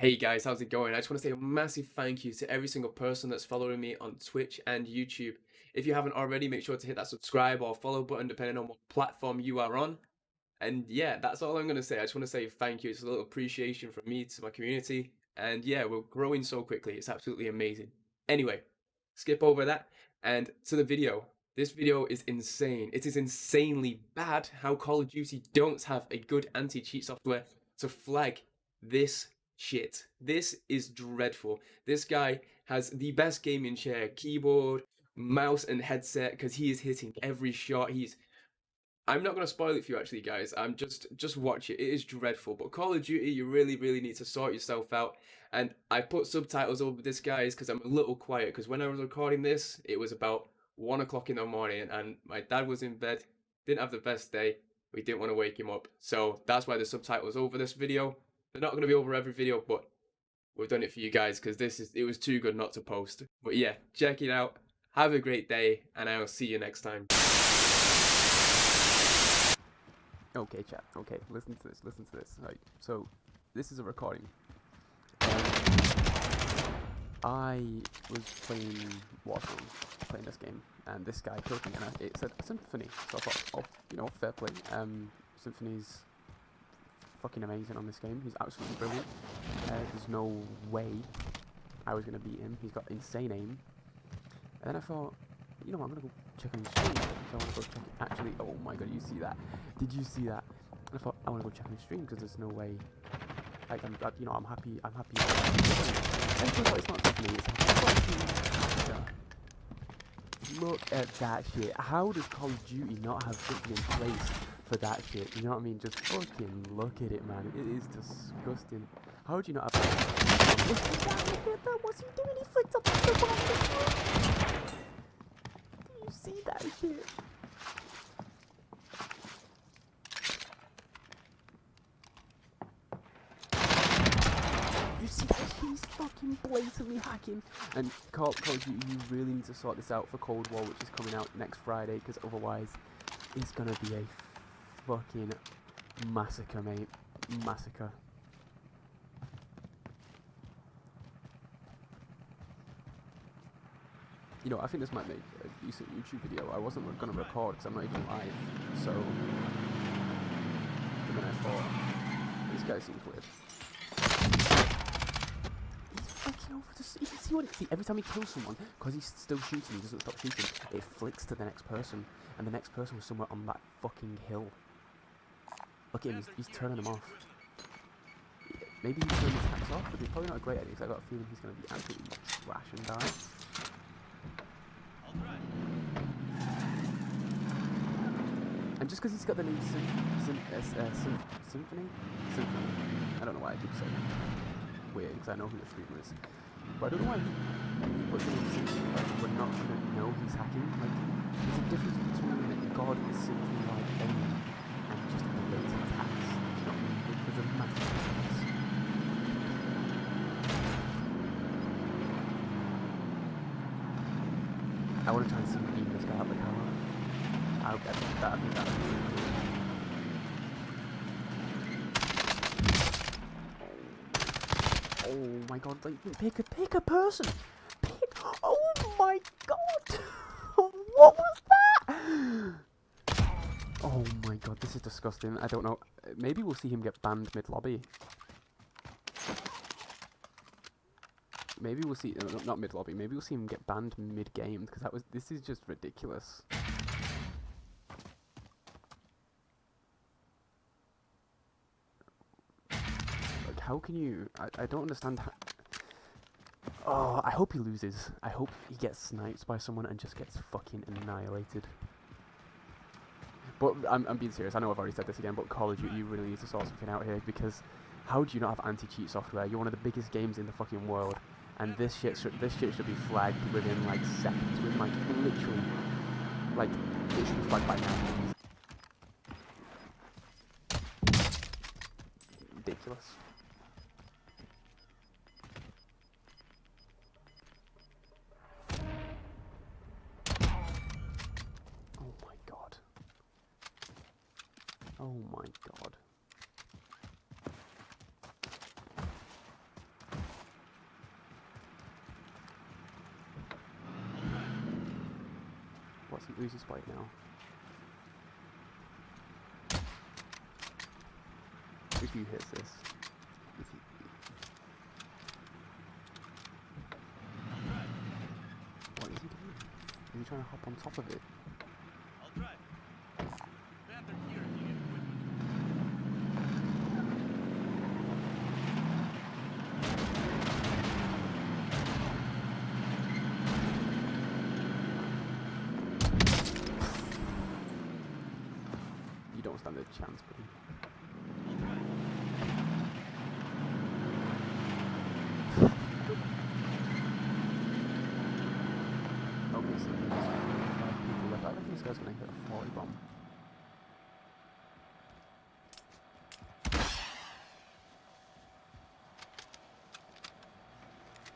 Hey guys, how's it going? I just want to say a massive thank you to every single person that's following me on Twitch and YouTube. If you haven't already, make sure to hit that subscribe or follow button depending on what platform you are on. And yeah, that's all I'm going to say. I just want to say thank you. It's a little appreciation from me to my community. And yeah, we're growing so quickly. It's absolutely amazing. Anyway, skip over that and to the video. This video is insane. It is insanely bad how Call of Duty don't have a good anti-cheat software to flag this shit. This is dreadful. This guy has the best gaming chair, keyboard, mouse and headset because he is hitting every shot. He's I'm not going to spoil it for you actually guys. I'm just just watch it. It is dreadful. But Call of Duty you really really need to sort yourself out. And I put subtitles over this guys because I'm a little quiet because when I was recording this it was about one o'clock in the morning and my dad was in bed. Didn't have the best day. We didn't want to wake him up. So that's why the subtitles over this video. They're not going to be over every video, but we've done it for you guys because this is it was too good not to post. But yeah, check it out. Have a great day, and I'll see you next time. Okay, chat. Okay, listen to this. Listen to this. Right. So, this is a recording. I was playing Warzone, playing this game, and this guy killed me, and I, it said Symfuhny. So I thought, oh, you know, fair play. Um, Symfuhny's fucking amazing on this game. He's absolutely brilliant. Uh, there's no way I was going to beat him. He's got insane aim. And then I thought, you know what, I'm going to go check on his stream. So I want to go check it. Actually, oh my god, you see that? Did you see that? And I thought, I want to go check on his stream because there's no way. Like, I'm, you know, I'm happy. I'm happy. It's not me. It's Look at that shit. How does Call of Duty not have something in place for that shit. You know what I mean? Just fucking look at it, man. It is disgusting. How would you not have... Look at that, look at that. What's he doing? He flicked up the bomb. Do you see that shit? You see that He's fucking blatantly hacking. And Call of Duty, you really need to sort this out for Cold War, which is coming out next Friday, because otherwise it's gonna be a fucking massacre, mate. Massacre. You know, I think this might make a decent YouTube video. I wasn't going to record because I'm not even live, so... And then I thought, this guy seems weird. He's fucking over the... Can see what... See, every time he kills someone, because he's still shooting, he doesn't stop shooting, it flicks to the next person, and the next person was somewhere on that fucking hill. Look at him, he's, he's turning them off. Maybe he's turning his hacks off, but he's probably not a great idea because I've got a feeling he's going to be absolutely trash and die. And just because he's got the name Sym Sym uh, Sym Symfuhny? Symfuhny. I don't know why I keep saying it. Weird, because I know who the streamer is. But I don't know why he, puts the name Symfuhny, like, we're not going to know he's hacking. Like, there's a difference between God and Symfuhny like I want to try and see beam this guy out the car. I hope that, that, would be cool. Oh my god, like, pick a, pick a person! Pick, oh my god! what was that? Oh my god, this is disgusting. I don't know. Maybe we'll see him get banned mid-lobby. Maybe we'll see, uh, not mid lobby. Maybe we'll see him get banned mid game because that was. This is just ridiculous. Like, how can you? I, I don't understand. How, oh, I hope he loses. I hope he gets sniped by someone and just gets fucking annihilated. But I'm, I'm being serious. I know I've already said this again, but Call of Duty, you really need to sort something out here because how do you not have anti-cheat software? You're one of the biggest games in the fucking world and this shit should this shit should be flagged within like seconds, with like literally, like it should be flagged by now. Ridiculous. Oh my god. Oh my god. What's his spotted now? If you hit this, what is he doing? Is he trying to hop on top of it? I'll try. Panther here if you need equipment. Don't a chance, buddy. I reckon this guy's gonna hit a 40 bomb.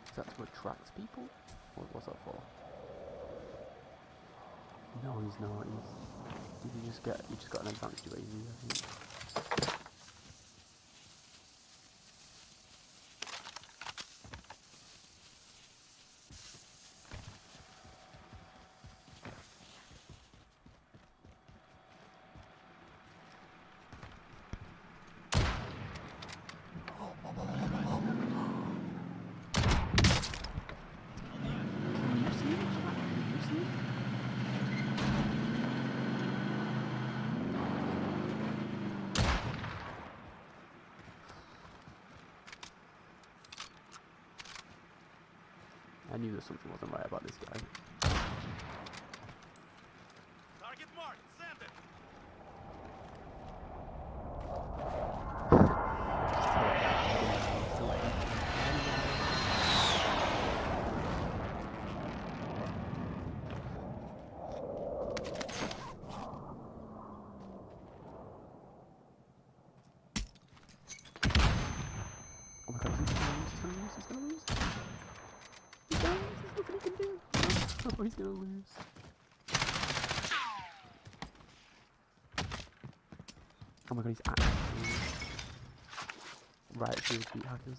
Is that to attract people? What, what's that for? No, he's not. He's. You just get. You just got an advantage over you. I think. Can you see it? chat? Can you see it? I knew that something wasn't right about this guy. Target marked. Send it. Just tell that guy I didn't know, so like, Oh my god, he's gonna lose, he's gonna lose, he's gonna lose. He's gonna lose, there's nothing he can do. He's gonna lose. Oh my god, he's actually right through the beat hackers.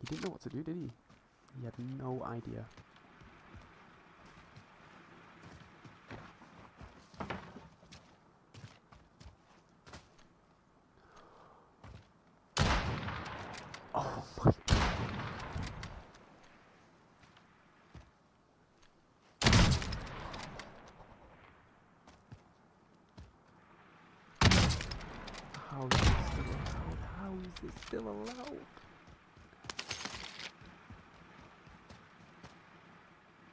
He didn't know what to do, did he? He had no idea. Oh my How is this still allowed? How is still allowed?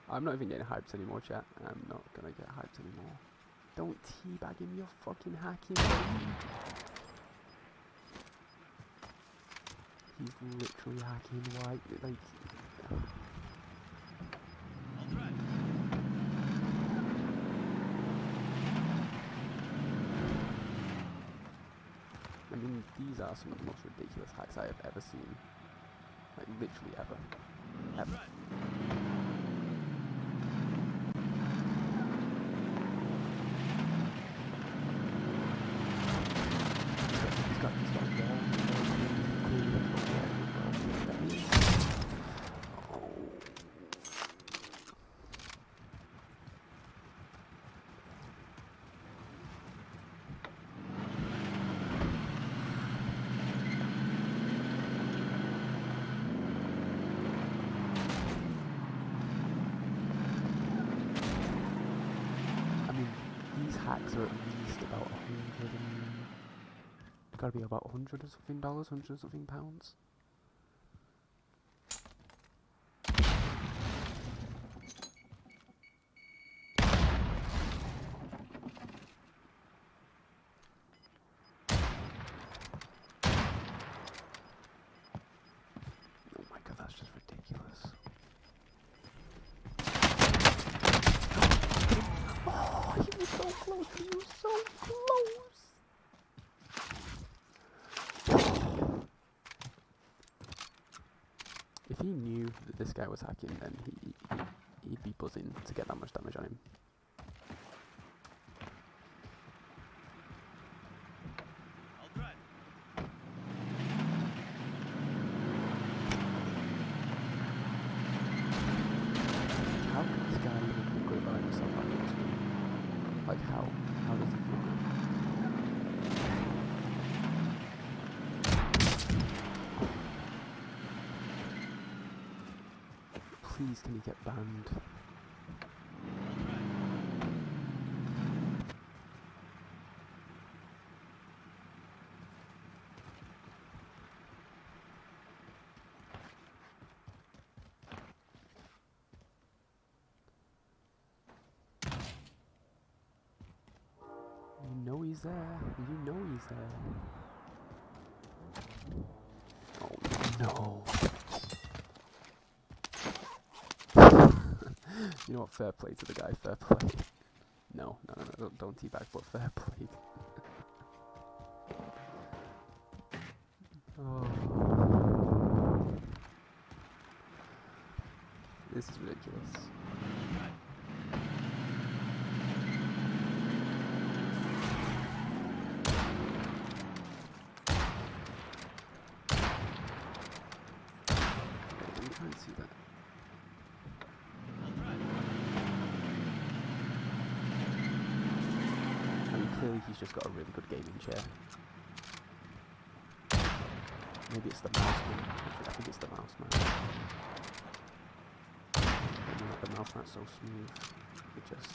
I'm not even getting hyped anymore, chat. I'm not gonna get hyped anymore. Don't teabag him, you're fucking hacking. He's literally hacking white, like... I'll try. I mean, these are some of the most ridiculous hacks I have ever seen. Like, literally ever. Ever. try. He's got, he's got walls and everything. Clearly he's got walls as well. You know what that means? Oh. I mean, are at least about a hundred and gotta be about a hundred or something dollars, hundred or something pounds. Oh my god, that's just ridiculous. Oh, he was so close. He was so close. If he knew that this guy was hacking, then he, he he'd be buzzing to get that much damage on him. I'll try. Please, can he get banned? You know he's there. You know he's there. Oh no. you know what? Fair play to the guy. Fair play. No, no, no, no. Don't, don't teabag, but fair play. oh. This is ridiculous. Wait, let me try and see that. I mean, clearly he's just got a really good gaming chair. Maybe it's the mouse man. I think it's the mouse mean, the mouse man's so smooth. It just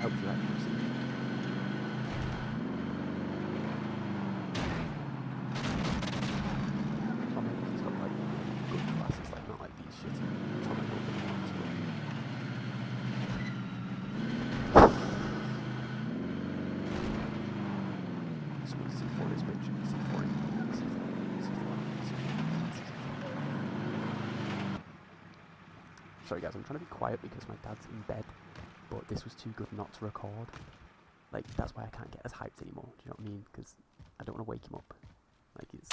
helps with accuracy. Or maybe he's got like good glasses, like not like these shitty Tommy Hilfiger ones, but Someone C4 this bitch. C4 in. C4 C4 C4 Sorry guys, I'm trying to be quiet because my dad's in bed, but this was too good not to record. Like, that's why I can't get as hyped anymore, do you know what I mean? Because I don't want to wake him up. Like, it's...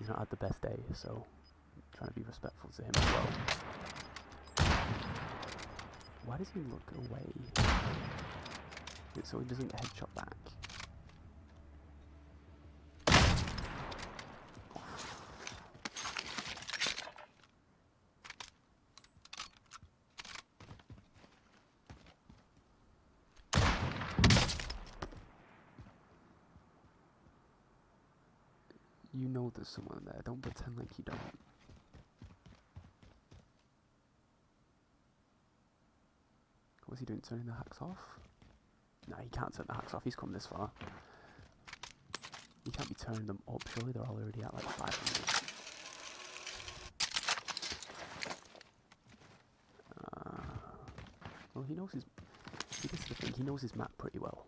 He's not had the best day, so I'm trying to be respectful to him as well. Why does he look away? So he doesn't headshot back. You know there's someone there, don't pretend like you don't. What's he doing, turning the hacks off? No, he can't turn the hacks off, he's come this far. He can't be turning them up, surely they're already at like 500. Uh, well, he knows his. See, this is the thing, he knows his map pretty well.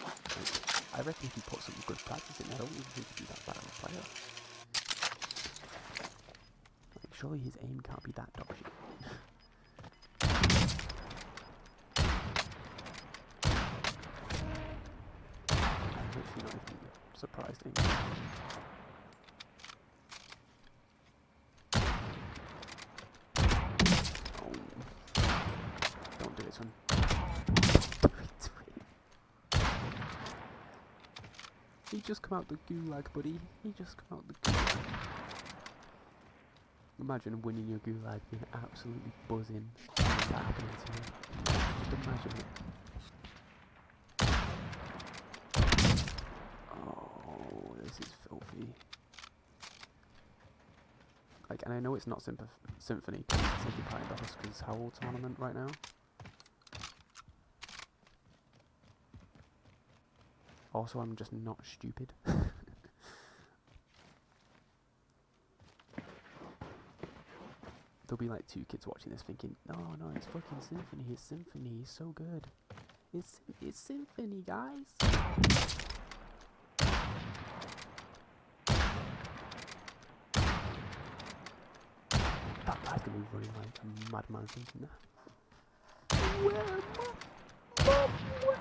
Like, I reckon if he put some good practice in, I don't even think he'd be that bad of a player. Surely his aim can't be that dodgy. Surprised. Oh. Don't do do it. He just come out the gulag, buddy. He just come out the gulag. Imagine winning your gulag being absolutely buzzing. Just imagine it. Oh, this is filthy. Like, and I know it's not Symph- Symfuhny, 'cause it's taking part in the Huskers Howl tournament right now. Also, I'm just not stupid. There'll be like two kids watching this thinking, no, no, it's fucking Symfuhny, it's Symfuhny, he's so good. It's, it's Symfuhny, guys. That guy's gonna be running like a madman thinking that. Where am I? Mom, where?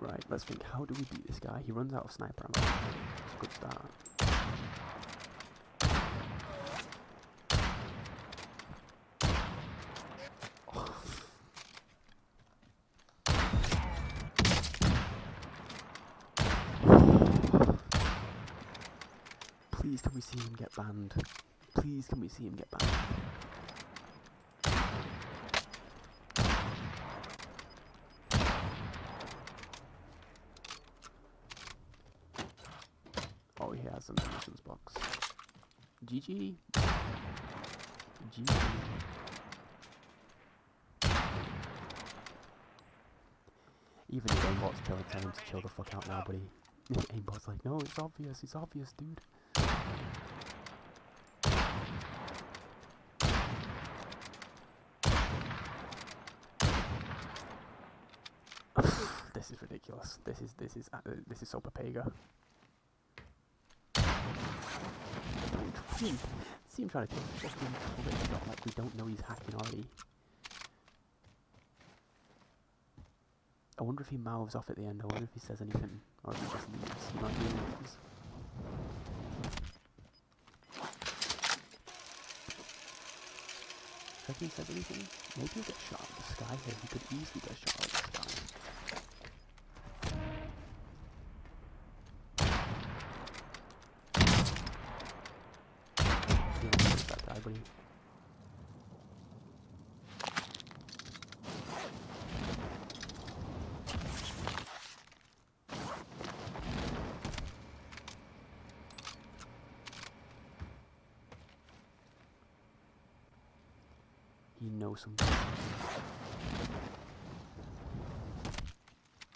Right, let's think. How do we beat this guy? He runs out of sniper ammo. It's a good start. Please, can we see him get banned? Please, can we see him get banned? GG. GG. Even the aimbot's telling him to chill the fuck out now, buddy. aimbot's like, no, it's obvious, it's obvious, dude. this is ridiculous. This is this is uh, this is so Papega. Him, see him trying to take a fucking shot like we don't know he's hacking already. I wonder if he mouths off at the end. I wonder if he says anything, or if he just leaves. He might leaves. If he says anything, maybe he'll get shot out of the sky here. He could easily get shot out of the sky. Yeah, where's that guy, buddy?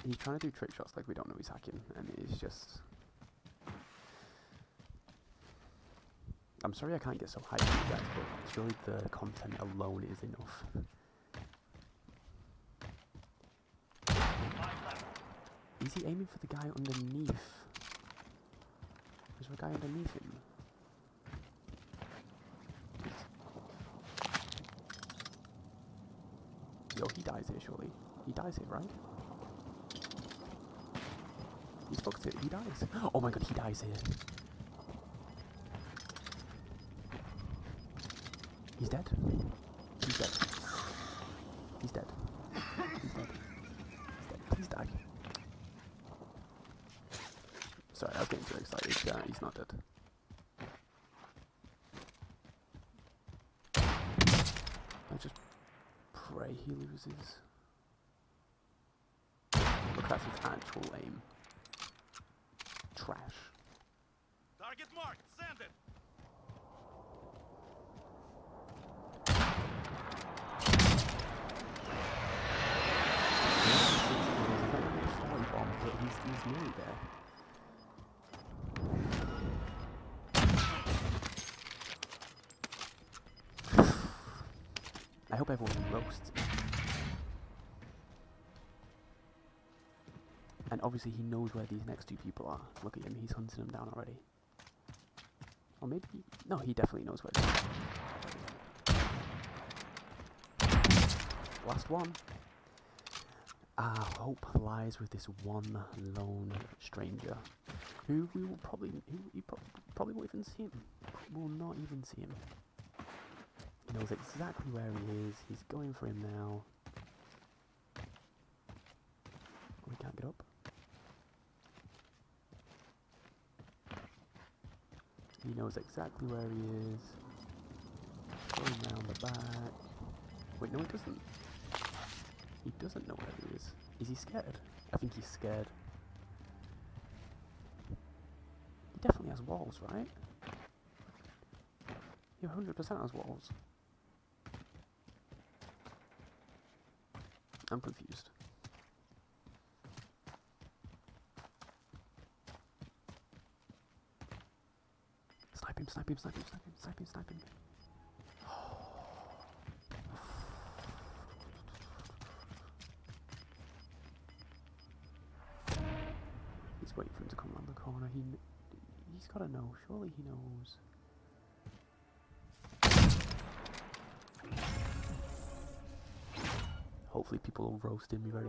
He's trying to do trick shots like we don't know he's hacking, and it's just. I'm sorry I can't get so hyped you guys, but surely the content alone is enough. Is he aiming for the guy underneath? Is there a guy underneath him? Yo, he dies here, surely. He dies here, right? He's fucked it. He dies. Oh my god, he dies here. He's dead. He's dead. He's dead. He's dead. He's dead. Please die. Sorry, I was getting too excited. He's not dead. I just pray he loses. Look, that's his actual aim. Trash. Target marked. Send it. but he's, he's nearly there. I hope everyone roasts. And obviously he knows where these next two people are. Look at him, he's hunting them down already. Or maybe... No, he definitely knows where they are. Last one. Our hope lies with this one lone stranger, who we will probably, who pro- probably won't even see him. Will not even see him. He knows exactly where he is. He's going for him now. We can't get up. He knows exactly where he is. Going round the back. Wait, no, he doesn't. He doesn't know where he is. Is he scared? I think he's scared. He definitely has walls, right? He 100% has walls. I'm confused. Snipe him, snipe him, snipe him, snipe him, snipe him, snipe him. He's waiting for him to come around the corner. He, he's got to know. Surely he knows. Hopefully people will roast him. Ready.